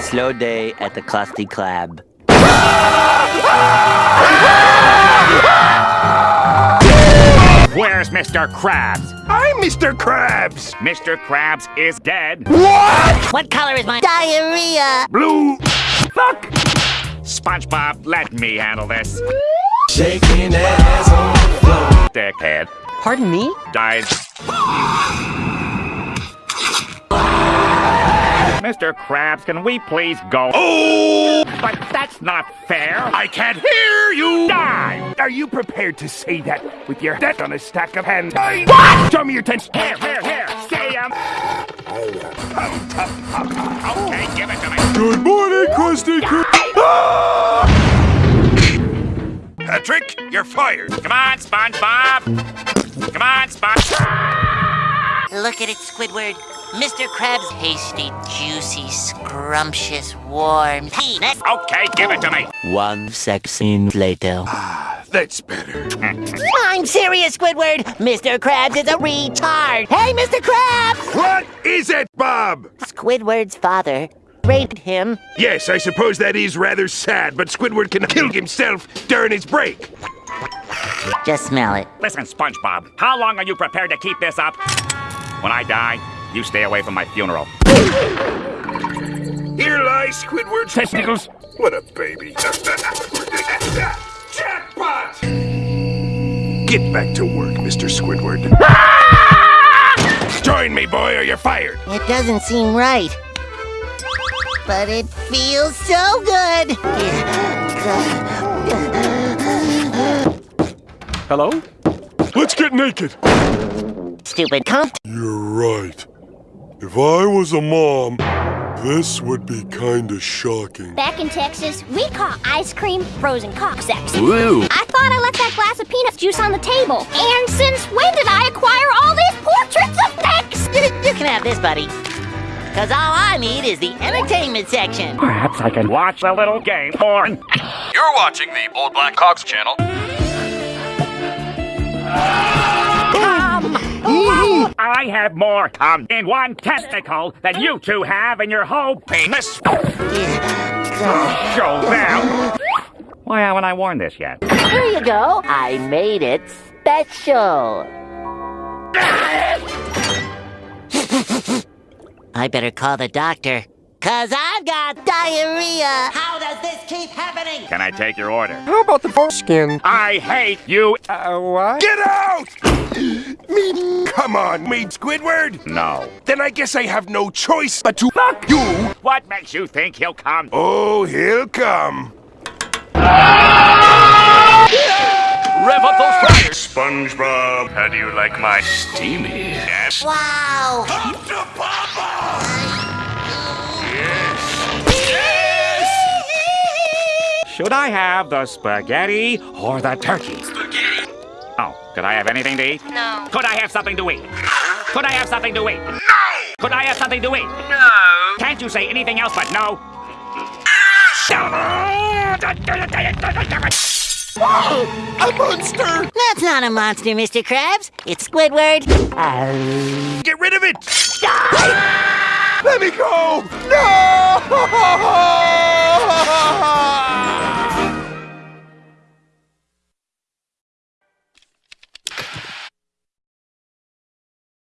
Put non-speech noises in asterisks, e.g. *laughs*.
slow day at the Krusty Krab. Where's Mr. Krabs? I'm Mr. Krabs! Mr. Krabs is dead. What? What color is my diarrhea? Blue! Fuck! SpongeBob, let me handle this. Shaking that ass on the floor. Dickhead. Pardon me? Died. Mr. Krabs, can we please go? Oh! But that's not fair. I can't hear you! Die! Are you prepared to say that with your head on a stack of hands? What? Show me your ten. Here, here, here. Say him. Okay, give it to me. Good morning, Krusty Krab. Ah! Patrick, you're fired. Come on, SpongeBob. Come on, SpongeBob. Look at it, Squidward. Mr. Krabs' tasty, juicy, scrumptious, warm penis. Okay, give it to me. One second later. Ah, that's better. I'm serious, Squidward. Mr. Krabs is a retard. Hey, Mr. Krabs! What is it, Bob? Squidward's father raped him. Yes, I suppose that is rather sad, but Squidward can kill himself during his break. Just smell it. Listen, SpongeBob, how long are you prepared to keep this up? When I die, you stay away from my funeral. Here lies Squidward's Testicles. What a baby. *laughs* Jackpot! Get back to work, Mr. Squidward. *laughs* Join me, boy, or you're fired. It doesn't seem right. But it feels so good. Hello? Let's get naked. Stupid comp. You're right. If I was a mom, this would be kinda shocking. Back in Texas, we call ice cream frozen cock sex. Woo! I thought I left that glass of peanut juice on the table. And since when did I acquire all these portraits of necks? *laughs* You can have this, buddy. Cause all I need is the entertainment section. Perhaps I can watch a little game porn. You're watching the Old Black Cox channel. *laughs* I have more cum in one testicle than you two have in your whole penis. Show them. Why haven't I worn this yet? Here you go. I made it special. I better call the doctor. Cause I've got diarrhea. How does this keep happening? Can I take your order? How about the foreskin? I hate you. Uh, what? Get out! Me, come on, me, Squidward. No. Then I guess I have no choice but to fuck you. What makes you think he'll come? Oh, he'll come. Rev up those fryers. SpongeBob, how do you like my Steamy. ass? Wow. Come to Papa! Should I have the spaghetti or the turkey? Spaghetti. Oh, could I have anything to eat? No. Could I have something to eat? Could I have something to eat? No! Could I have something to eat? No. Can't you say anything else but no? A monster! That's not a monster, Mr. Krabs. It's Squidward. Get rid of it! Let me go! No! *laughs*